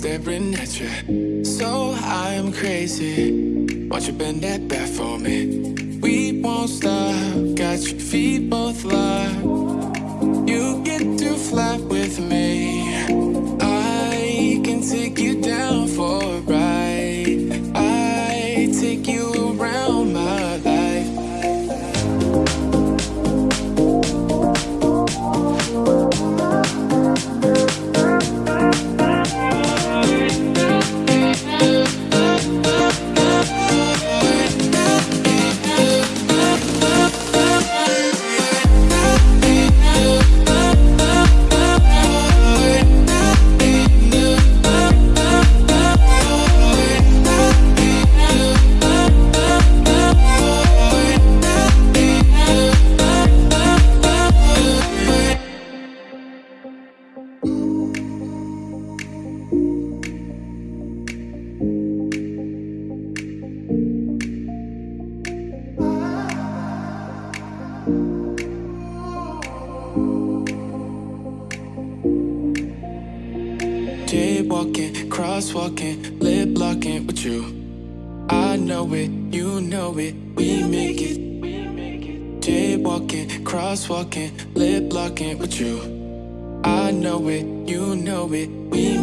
staring at you. So I'm crazy. Won't you bend that back for me? We won't stop. Got your feet both locked. Jaywalking, crosswalking, lip locking with you. I know it, you know it, we make it. Jaywalking, crosswalking, lip locking with you. I know it, you know it, we.